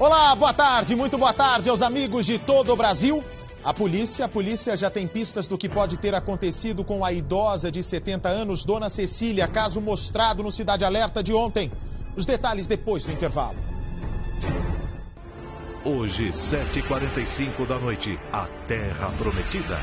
Olá, boa tarde, muito boa tarde aos amigos de todo o Brasil. A polícia, a polícia já tem pistas do que pode ter acontecido com a idosa de 70 anos, Dona Cecília, caso mostrado no Cidade Alerta de ontem. Os detalhes depois do intervalo. Hoje, 7h45 da noite, a Terra Prometida.